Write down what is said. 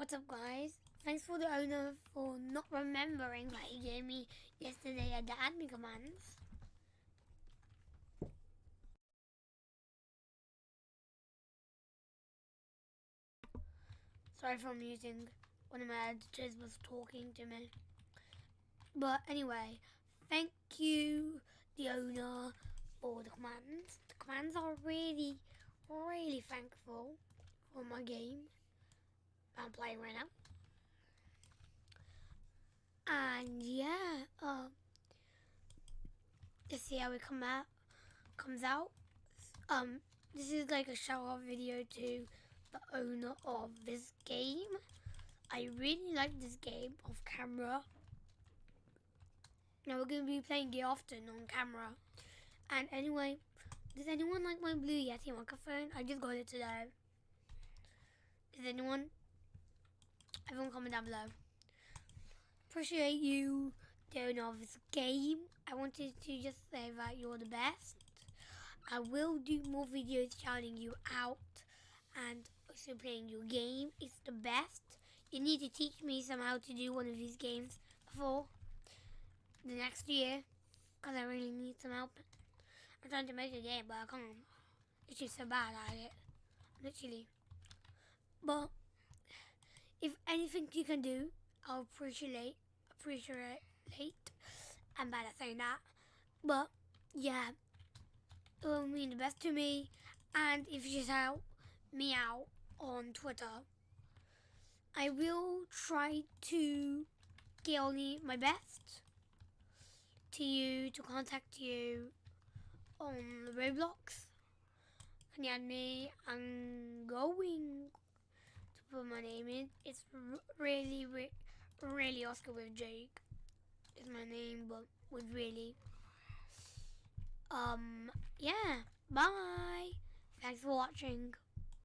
What's up guys? Thanks for the owner for not remembering that he gave me yesterday at the admin commands. Sorry for muting. One of my editors was talking to me. But anyway, thank you, the owner, for the commands. The commands are really, really thankful for my game I'm playing right now. And yeah, let's see how it come out comes out. Um, this is like a shout out video to the owner of this game. I really like this game off camera. Now we're going to be playing it often on camera. And anyway, does anyone like my Blue Yeti microphone? I just got it today. Does anyone? Everyone comment down below. Appreciate you doing all this game. I wanted to just say that you're the best. I will do more videos shouting you out and also playing your game. It's the best. You need to teach me somehow to do one of these games before the next year because I really need some help. I'm trying to make a game but I can't. It's just so bad at it. Literally. But anything you can do, I'll appreciate appreciate I'm bad at saying that. But yeah. It will mean the best to me and if you shout me out on Twitter I will try to get only my best to you to contact you on Roblox. You add me? I'm going my name in. It's really, really, really Oscar with Jake. Is my name, but with really. Um, yeah. Bye. Thanks for watching.